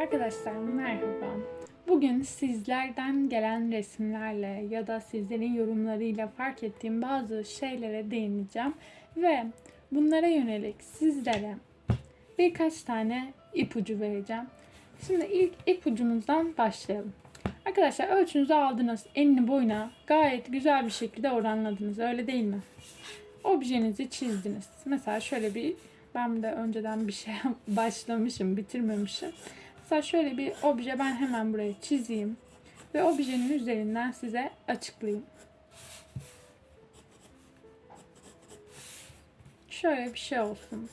Arkadaşlar merhaba. Bugün sizlerden gelen resimlerle ya da sizlerin yorumlarıyla fark ettiğim bazı şeylere değineceğim ve bunlara yönelik sizlere birkaç tane ipucu vereceğim. Şimdi ilk ipucumuzdan başlayalım. Arkadaşlar ölçünüzü aldınız. Enini boyuna gayet güzel bir şekilde oranladınız. Öyle değil mi? Objenizi çizdiniz. Mesela şöyle bir ben de önceden bir şey başlamışım, bitirmemişim. Mesela şöyle bir obje ben hemen buraya çizeyim ve objenin üzerinden size açıklayayım. Şöyle bir şey olsun.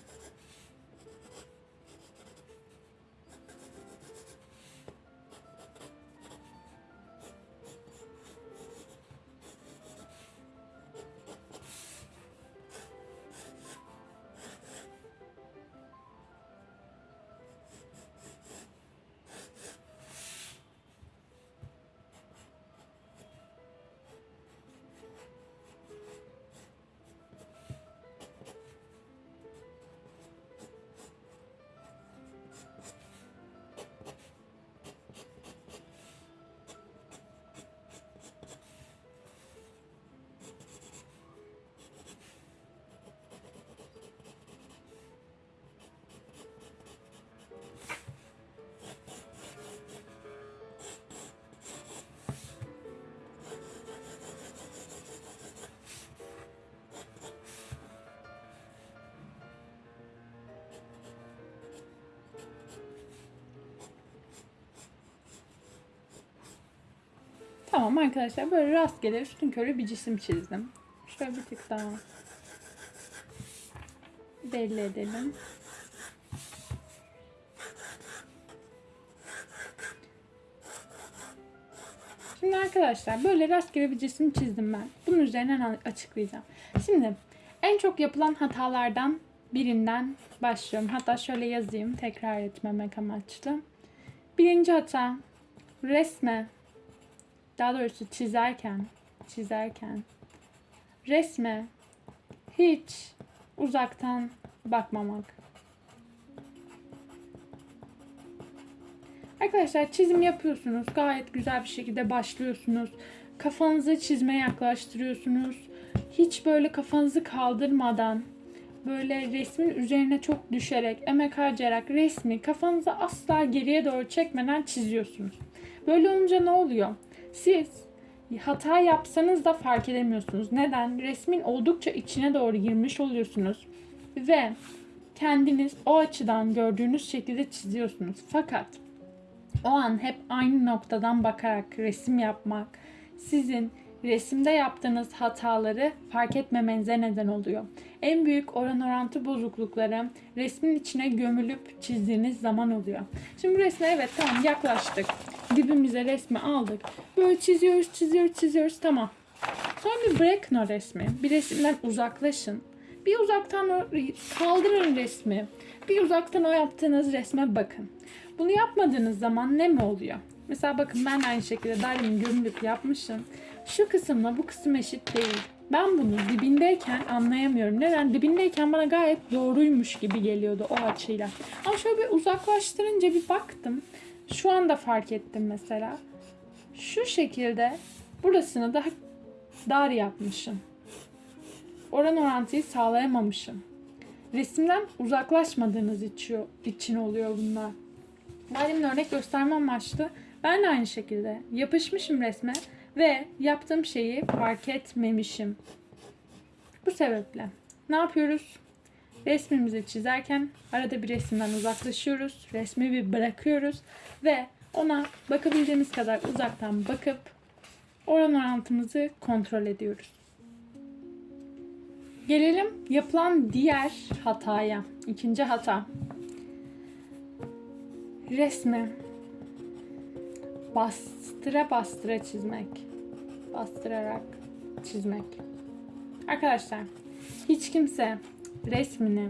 Tamam arkadaşlar böyle rastgele üstün körü bir cisim çizdim. Şöyle bir tık daha belli edelim. Şimdi arkadaşlar böyle rastgele bir cisim çizdim ben. Bunun üzerinden açıklayacağım. Şimdi en çok yapılan hatalardan birinden başlıyorum. Hatta şöyle yazayım tekrar etmemek amaçlı. Birinci hata resme daha doğrusu çizerken çizerken resme hiç uzaktan bakmamak. Arkadaşlar çizim yapıyorsunuz. Gayet güzel bir şekilde başlıyorsunuz. Kafanızı çizmeye yaklaştırıyorsunuz. Hiç böyle kafanızı kaldırmadan böyle resmin üzerine çok düşerek, emek harcayarak resmi kafanızı asla geriye doğru çekmeden çiziyorsunuz. Böyle olunca ne oluyor? Siz hata yapsanız da fark edemiyorsunuz. Neden? Resmin oldukça içine doğru girmiş oluyorsunuz ve kendiniz o açıdan gördüğünüz şekilde çiziyorsunuz. Fakat o an hep aynı noktadan bakarak resim yapmak sizin resimde yaptığınız hataları fark etmemenize neden oluyor. En büyük oran orantı bozuklukları resmin içine gömülüp çizdiğiniz zaman oluyor. Şimdi resme evet tamam yaklaştık. Dibimize resmi aldık. Böyle çiziyoruz, çiziyoruz, çiziyoruz tamam. Sonra bir bırakın o resmi. Bir resimden uzaklaşın. Bir uzaktan kaldırın resmi. Bir uzaktan o yaptığınız resme bakın. Bunu yapmadığınız zaman ne mi oluyor? Mesela bakın ben aynı şekilde dairemin gömülüp yapmışım. Şu kısımla bu kısım eşit değil. Ben bunu dibindeyken anlayamıyorum. Neden? Dibindeyken bana gayet doğruymuş gibi geliyordu o açıyla. Ama şöyle bir uzaklaştırınca bir baktım. Şu anda fark ettim mesela. Şu şekilde burasını daha dar yapmışım. Oran orantıyı sağlayamamışım. Resimden uzaklaşmadığınız için oluyor bunlar. Madem örnek gösterme amaçlı ben de aynı şekilde yapışmışım resme ve yaptığım şeyi fark etmemişim. Bu sebeple ne yapıyoruz? Resmimizi çizerken arada bir resimden uzaklaşıyoruz. Resmi bir bırakıyoruz ve ona bakabildiğimiz kadar uzaktan bakıp oran orantımızı kontrol ediyoruz. Gelelim yapılan diğer hataya. İkinci hata. Resmi bastıra bastıra çizmek. Bastırarak çizmek. Arkadaşlar hiç kimse resmini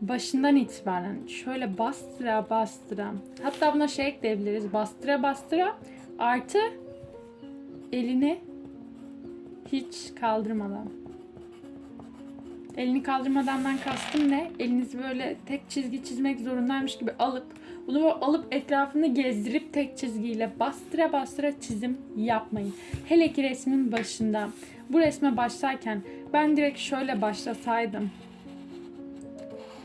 başından itibaren şöyle bastıra bastıra hatta buna şey ekleyebiliriz bastıra bastıra artı elini hiç kaldırmadan elini kaldırmadandan kastım ne? Elinizi böyle tek çizgi çizmek zorundaymış gibi alıp Bunu böyle alıp etrafını gezdirip tek çizgiyle bastıra bastıra çizim yapmayın. Hele ki resmin başında. Bu resme başlarken ben direkt şöyle başlasaydım.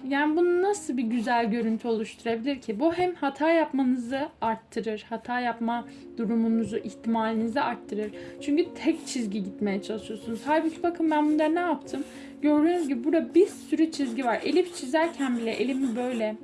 Yani bu nasıl bir güzel görüntü oluşturabilir ki? Bu hem hata yapmanızı arttırır, hata yapma durumunuzu, ihtimalinizi arttırır. Çünkü tek çizgi gitmeye çalışıyorsunuz. Halbuki bakın ben bunda ne yaptım? Gördüğünüz gibi burada bir sürü çizgi var. Elips çizerken bile elimi böyle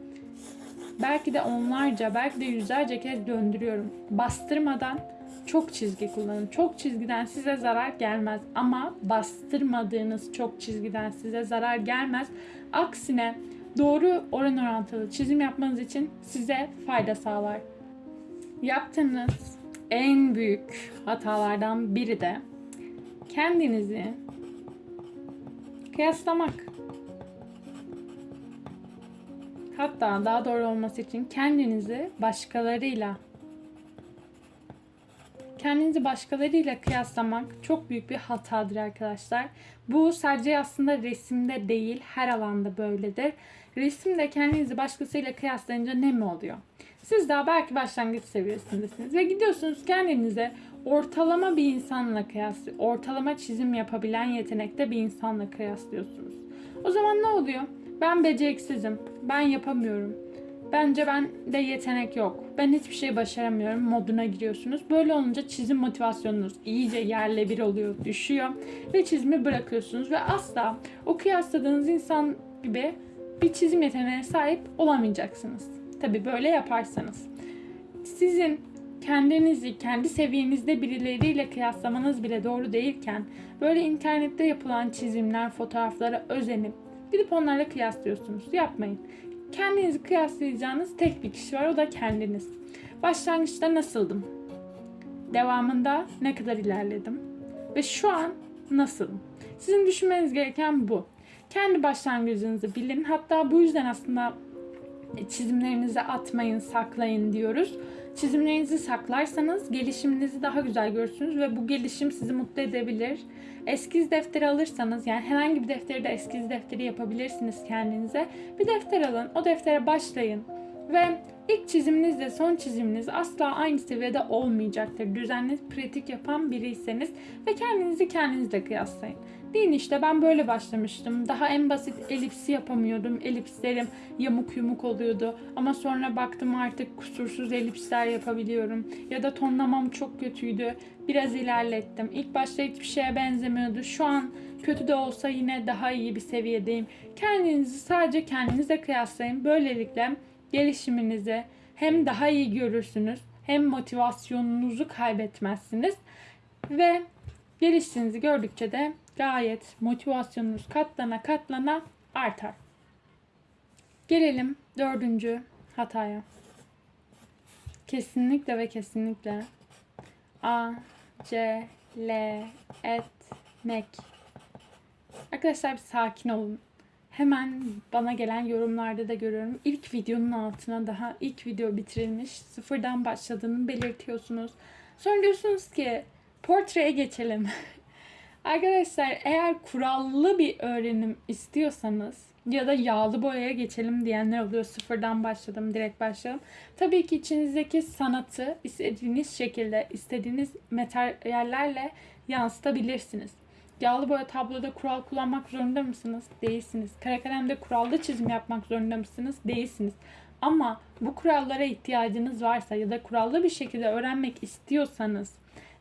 belki de onlarca, belki de yüzlerce kez döndürüyorum. Bastırmadan çok çizgi kullanın. Çok çizgiden size zarar gelmez ama bastırmadığınız çok çizgiden size zarar gelmez. Aksine doğru oran orantılı çizim yapmanız için size fayda sağlar. Yaptığınız en büyük hatalardan biri de kendinizi kıyaslamak. Hatta daha doğru olması için kendinizi başkalarıyla kendinizi başkalarıyla kıyaslamak çok büyük bir hatadır arkadaşlar. Bu sadece aslında resimde değil her alanda böyledir. Resimde kendinizi başkasıyla kıyaslayınca ne mi oluyor? Siz daha belki başlangıç seviyesindesiniz ve gidiyorsunuz kendinize ortalama bir insanla kıyaslı, ortalama çizim yapabilen yetenekte bir insanla kıyaslıyorsunuz. O zaman ne oluyor? Ben beceriksizim, ben yapamıyorum. Bence ben de yetenek yok. Ben hiçbir şey başaramıyorum moduna giriyorsunuz. Böyle olunca çizim motivasyonunuz iyice yerle bir oluyor, düşüyor ve çizimi bırakıyorsunuz ve asla o kıyasladığınız insan gibi bir çizim yeteneğine sahip olamayacaksınız. Tabii böyle yaparsanız. Sizin kendinizi kendi seviyenizde birileriyle kıyaslamanız bile doğru değilken böyle internette yapılan çizimler, fotoğraflara özenip gidip onlarla kıyaslıyorsunuz. Yapmayın. Kendinizi kıyaslayacağınız tek bir kişi var o da kendiniz. Başlangıçta nasıldım? Devamında ne kadar ilerledim? Ve şu an nasılım? Sizin düşünmeniz gereken bu. Kendi başlangıcınızı bilin. Hatta bu yüzden aslında çizimlerinizi atmayın, saklayın diyoruz. Çizimlerinizi saklarsanız gelişiminizi daha güzel görürsünüz ve bu gelişim sizi mutlu edebilir. Eskiz defteri alırsanız yani herhangi bir defteri de eskiz defteri yapabilirsiniz kendinize. Bir defter alın, o deftere başlayın ve ilk çiziminizle son çiziminiz asla aynı seviyede olmayacaktır. Düzenli pratik yapan biriyseniz ve kendinizi kendinizle kıyaslayın. Deyin işte ben böyle başlamıştım. Daha en basit elipsi yapamıyordum. Elipslerim yamuk yumuk oluyordu. Ama sonra baktım artık kusursuz elipsler yapabiliyorum. Ya da tonlamam çok kötüydü. Biraz ilerlettim. İlk başta hiçbir şeye benzemiyordu. Şu an kötü de olsa yine daha iyi bir seviyedeyim. Kendinizi sadece kendinize kıyaslayın. Böylelikle gelişiminizi hem daha iyi görürsünüz hem motivasyonunuzu kaybetmezsiniz ve geliştiğinizi gördükçe de gayet motivasyonunuz katlana katlana artar. Gelelim dördüncü hataya. Kesinlikle ve kesinlikle A, C, L, etmek. Arkadaşlar bir sakin olun. Hemen bana gelen yorumlarda da görüyorum. İlk videonun altına daha ilk video bitirilmiş. Sıfırdan başladığını belirtiyorsunuz. Sonra diyorsunuz ki portreye geçelim. Arkadaşlar eğer kurallı bir öğrenim istiyorsanız ya da yağlı boyaya geçelim diyenler oluyor. Sıfırdan başladım, direkt başladım. Tabii ki içinizdeki sanatı istediğiniz şekilde, istediğiniz materyallerle yansıtabilirsiniz. Yağlı boya tabloda kural kullanmak zorunda mısınız? Değilsiniz. Kara kalemde kurallı çizim yapmak zorunda mısınız? Değilsiniz. Ama bu kurallara ihtiyacınız varsa ya da kurallı bir şekilde öğrenmek istiyorsanız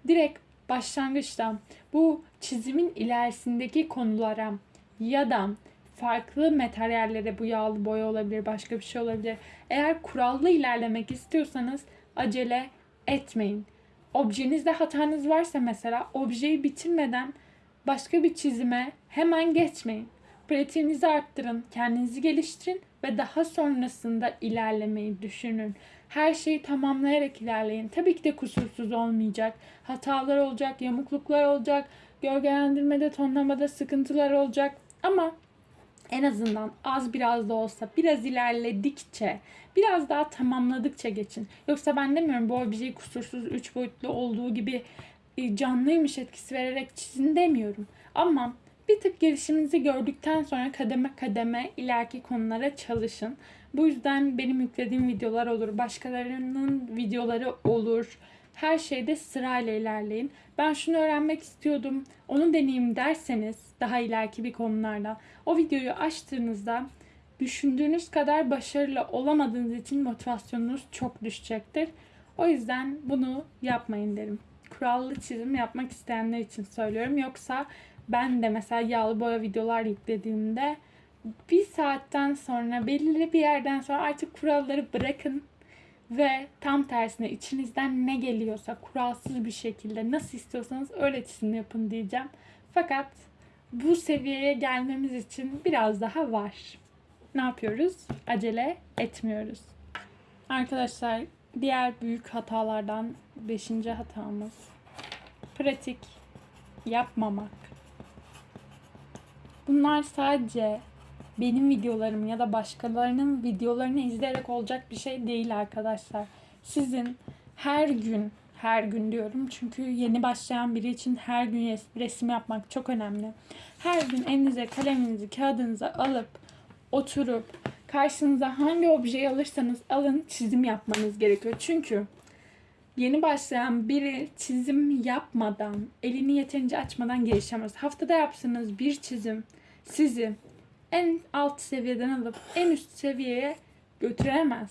direkt başlangıçta bu çizimin ilerisindeki konulara ya da farklı materyallere bu yağlı boya olabilir, başka bir şey olabilir. Eğer kurallı ilerlemek istiyorsanız acele etmeyin. Objenizde hatanız varsa mesela objeyi bitirmeden başka bir çizime hemen geçmeyin. Pratiğinizi arttırın, kendinizi geliştirin ve daha sonrasında ilerlemeyi düşünün. Her şeyi tamamlayarak ilerleyin. Tabii ki de kusursuz olmayacak. Hatalar olacak, yamukluklar olacak, gölgelendirmede, tonlamada sıkıntılar olacak. Ama en azından az biraz da olsa biraz ilerledikçe, biraz daha tamamladıkça geçin. Yoksa ben demiyorum bu objeyi kusursuz, üç boyutlu olduğu gibi e, canlıymış etkisi vererek çizin demiyorum. Ama Bir tık gelişiminizi gördükten sonra kademe kademe ileriki konulara çalışın. Bu yüzden benim yüklediğim videolar olur, başkalarının videoları olur. Her şeyde sırayla ilerleyin. Ben şunu öğrenmek istiyordum, onu deneyeyim derseniz daha ileriki bir konularda o videoyu açtığınızda düşündüğünüz kadar başarılı olamadığınız için motivasyonunuz çok düşecektir. O yüzden bunu yapmayın derim. Kurallı çizim yapmak isteyenler için söylüyorum. Yoksa ben de mesela yağlı boya videolar yüklediğimde bir saatten sonra belirli bir yerden sonra artık kuralları bırakın ve tam tersine içinizden ne geliyorsa kuralsız bir şekilde nasıl istiyorsanız öyle çizim yapın diyeceğim. Fakat bu seviyeye gelmemiz için biraz daha var. Ne yapıyoruz? Acele etmiyoruz. Arkadaşlar diğer büyük hatalardan beşinci hatamız pratik yapmamak. Bunlar sadece benim videolarım ya da başkalarının videolarını izleyerek olacak bir şey değil arkadaşlar. Sizin her gün, her gün diyorum çünkü yeni başlayan biri için her gün resim yapmak çok önemli. Her gün elinize kaleminizi, kağıdınızı alıp oturup karşınıza hangi objeyi alırsanız alın çizim yapmanız gerekiyor. Çünkü yeni başlayan biri çizim yapmadan, elini yeterince açmadan gelişemez. Haftada yapsanız bir çizim sizi en alt seviyeden alıp en üst seviyeye götüremez.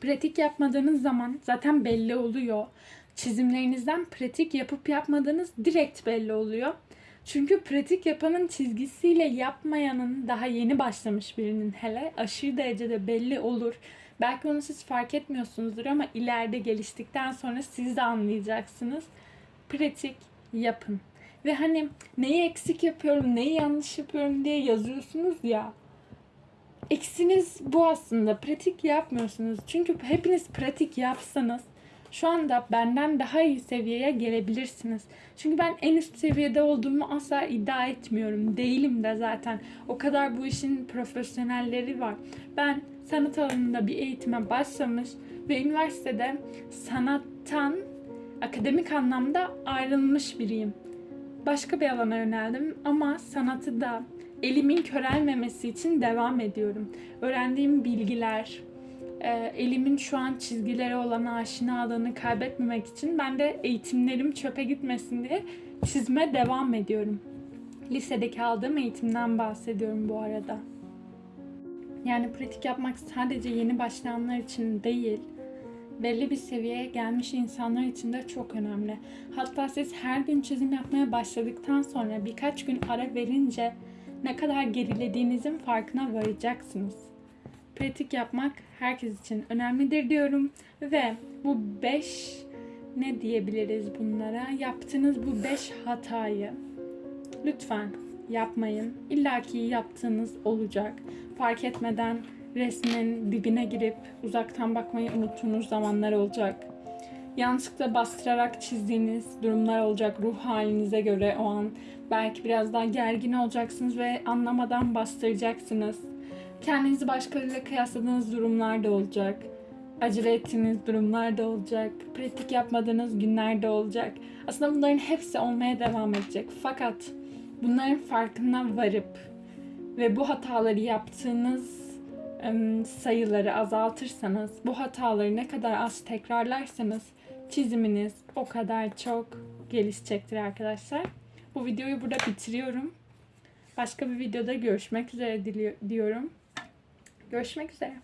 Pratik yapmadığınız zaman zaten belli oluyor. Çizimlerinizden pratik yapıp yapmadığınız direkt belli oluyor. Çünkü pratik yapanın çizgisiyle yapmayanın daha yeni başlamış birinin hele aşırı derecede belli olur. Belki onu siz fark etmiyorsunuzdur ama ileride geliştikten sonra siz de anlayacaksınız. Pratik yapın. Ve hani neyi eksik yapıyorum, neyi yanlış yapıyorum diye yazıyorsunuz ya. Eksiniz bu aslında. Pratik yapmıyorsunuz. Çünkü hepiniz pratik yapsanız şu anda benden daha iyi seviyeye gelebilirsiniz. Çünkü ben en üst seviyede olduğumu asla iddia etmiyorum. Değilim de zaten. O kadar bu işin profesyonelleri var. Ben sanat alanında bir eğitime başlamış ve üniversitede sanattan akademik anlamda ayrılmış biriyim. Başka bir alana yöneldim ama sanatı da elimin körelmemesi için devam ediyorum. Öğrendiğim bilgiler, e, elimin şu an çizgilere olan aşinalığını kaybetmemek için ben de eğitimlerim çöpe gitmesin diye çizme devam ediyorum. Lisedeki aldığım eğitimden bahsediyorum bu arada. Yani pratik yapmak sadece yeni başlayanlar için değil, belli bir seviyeye gelmiş insanlar için de çok önemli. Hatta siz her gün çizim yapmaya başladıktan sonra birkaç gün ara verince ne kadar gerilediğinizin farkına varacaksınız. Pratik yapmak herkes için önemlidir diyorum ve bu 5 ne diyebiliriz bunlara? Yaptığınız bu 5 hatayı lütfen yapmayın. İlla ki yaptığınız olacak. Fark etmeden resmin dibine girip uzaktan bakmayı unuttuğunuz zamanlar olacak. Yanlışlıkla bastırarak çizdiğiniz durumlar olacak ruh halinize göre o an. Belki biraz daha gergin olacaksınız ve anlamadan bastıracaksınız. Kendinizi başkalarıyla kıyasladığınız durumlar da olacak. Acele ettiğiniz durumlar da olacak. Pratik yapmadığınız günler de olacak. Aslında bunların hepsi olmaya devam edecek. Fakat bunların farkına varıp ve bu hataları yaptığınız sayıları azaltırsanız, bu hataları ne kadar az tekrarlarsanız çiziminiz o kadar çok gelişecektir arkadaşlar. Bu videoyu burada bitiriyorum. Başka bir videoda görüşmek üzere diliyorum. Görüşmek üzere.